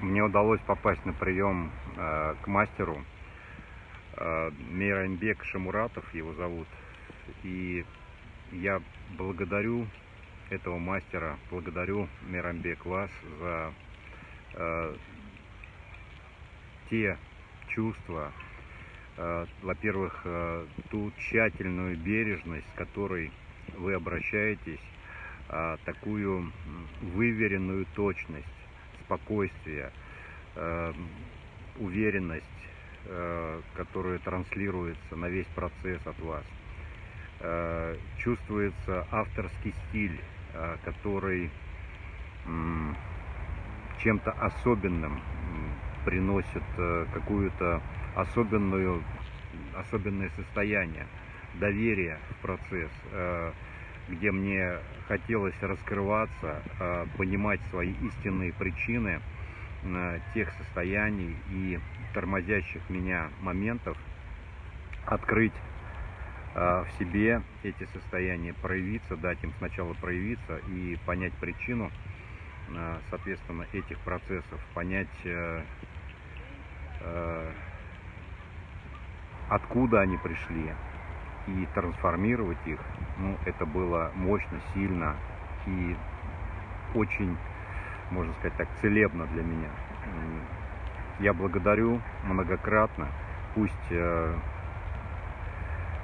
мне удалось попасть на прием э, к мастеру э, Мейранбек Шамуратов его зовут. И я благодарю этого мастера, благодарю Мейранбек вас за э, те чувства, э, во-первых, ту тщательную бережность, с которой вы обращаетесь, э, такую выверенную точность спокойствие, э, уверенность, э, которая транслируется на весь процесс от вас. Э, чувствуется авторский стиль, э, который чем-то особенным приносит какую-то особенную, особенное состояние доверия в процесс. Где мне хотелось раскрываться, а, понимать свои истинные причины а, тех состояний и тормозящих меня моментов, открыть а, в себе эти состояния, проявиться, дать им сначала проявиться и понять причину, соответственно, этих процессов, понять, э, э, откуда они пришли, и трансформировать их, ну, это было мощно, сильно и очень, можно сказать так, целебно для меня. Я благодарю многократно. Пусть э,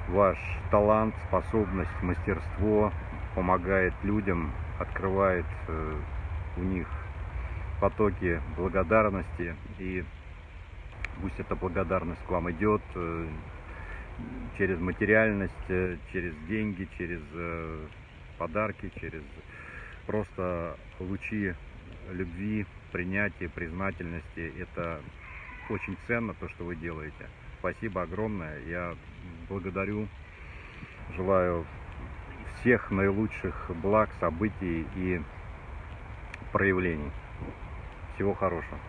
ваш талант, способность, мастерство помогает людям, открывает э, у них потоки благодарности и пусть эта благодарность к вам идет э, через материальность, э, через деньги, через э, подарки, через просто лучи любви, принятия, признательности. Это очень ценно, то, что вы делаете. Спасибо огромное. Я благодарю, желаю всех наилучших благ, событий и проявлений. Всего хорошего.